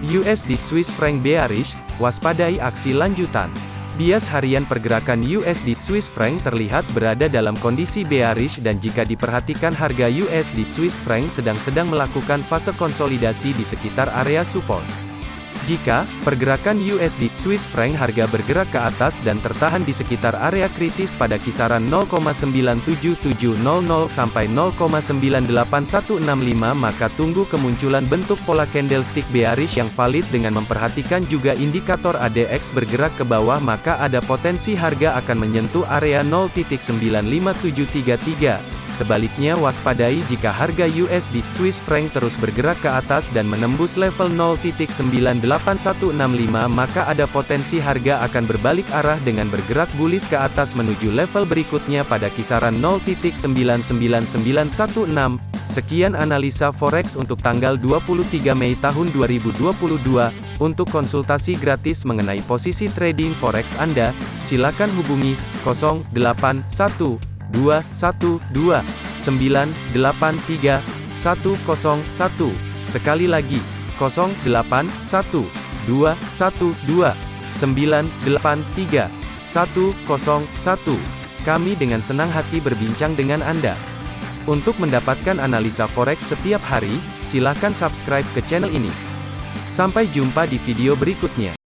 USD Swiss franc bearish, waspadai aksi lanjutan. Bias harian pergerakan USD Swiss franc terlihat berada dalam kondisi bearish dan jika diperhatikan harga USD Swiss franc sedang-sedang melakukan fase konsolidasi di sekitar area support. Jika pergerakan USD Swiss franc harga bergerak ke atas dan tertahan di sekitar area kritis pada kisaran 0,97700 sampai 0,98165 maka tunggu kemunculan bentuk pola candlestick bearish yang valid dengan memperhatikan juga indikator ADX bergerak ke bawah maka ada potensi harga akan menyentuh area 0.95733 Sebaliknya waspadai jika harga USD Swiss franc terus bergerak ke atas dan menembus level 0.98165 maka ada potensi harga akan berbalik arah dengan bergerak bullish ke atas menuju level berikutnya pada kisaran 0.99916. Sekian analisa forex untuk tanggal 23 Mei tahun 2022. Untuk konsultasi gratis mengenai posisi trading forex Anda, silakan hubungi 081 212 983 101. Sekali lagi, 081 212 983 101. Kami dengan senang hati berbincang dengan Anda. Untuk mendapatkan analisa forex setiap hari, silakan subscribe ke channel ini. Sampai jumpa di video berikutnya.